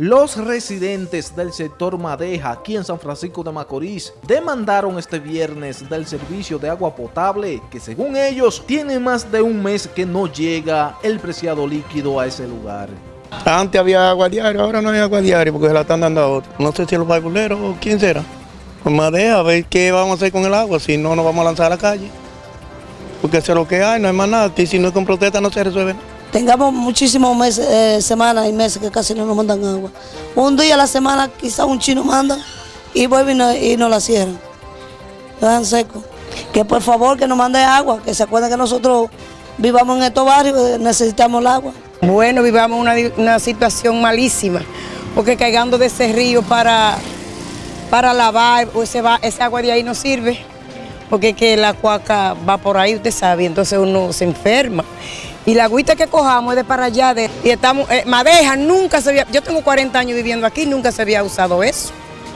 Los residentes del sector Madeja, aquí en San Francisco de Macorís, demandaron este viernes del servicio de agua potable, que según ellos, tiene más de un mes que no llega el preciado líquido a ese lugar. Antes había agua diaria, ahora no hay agua diaria porque se la están dando a otros. No sé si los barbuleros o quién será. Pues Madeja, a ver qué vamos a hacer con el agua, si no nos vamos a lanzar a la calle. Porque eso es lo que hay, no hay más nada. Y si no es con protesta no se resuelve nada. Tengamos muchísimos meses, eh, semanas y meses que casi no nos mandan agua. Un día a la semana quizá un chino manda y vuelve y no, y no la cierran. Lo dejan seco. Que por favor que nos mande agua, que se acuerden que nosotros vivamos en estos barrios, eh, necesitamos el agua. Bueno, vivamos una, una situación malísima, porque caigando de ese río para, para lavar, o va- ese agua de ahí no sirve, porque es que la cuaca va por ahí, usted sabe, entonces uno se enferma. Y la agüita que cojamos es de para allá, de, y estamos, eh, Madeja nunca se había, yo tengo 40 años viviendo aquí, nunca se había usado eso.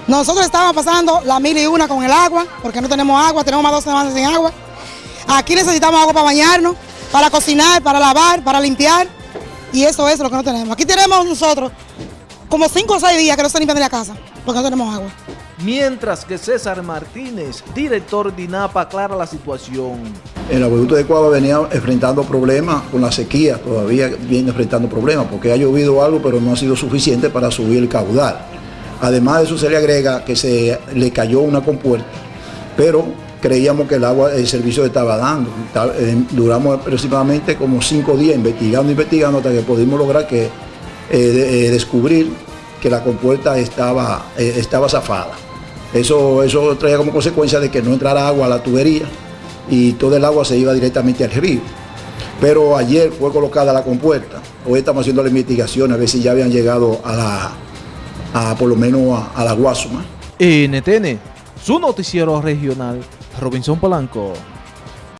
Nosotros estábamos pasando la mil y una con el agua, porque no tenemos agua, tenemos más dos semanas sin agua. Aquí necesitamos agua para bañarnos, para cocinar, para lavar, para limpiar. Y eso es lo que no tenemos. Aquí tenemos nosotros como cinco o seis días que no se limpian de la casa, porque no tenemos agua. Mientras que César Martínez, director de INAPA, aclara la situación. El acueducto de Cuava venía enfrentando problemas con la sequía, todavía viene enfrentando problemas porque ha llovido algo pero no ha sido suficiente para subir el caudal. Además de eso se le agrega que se le cayó una compuerta, pero creíamos que el agua, el servicio estaba dando. Eh, Duramos aproximadamente como cinco días investigando, investigando hasta que pudimos lograr que, eh, eh, descubrir que la compuerta estaba, eh, estaba zafada. Eso, eso traía como consecuencia de que no entrara agua a la tubería y todo el agua se iba directamente al río. Pero ayer fue colocada la compuerta. Hoy estamos haciendo la investigación a ver si ya habían llegado a la, a, por lo menos a, la Guasuma. NTN, su noticiero regional, Robinson Polanco.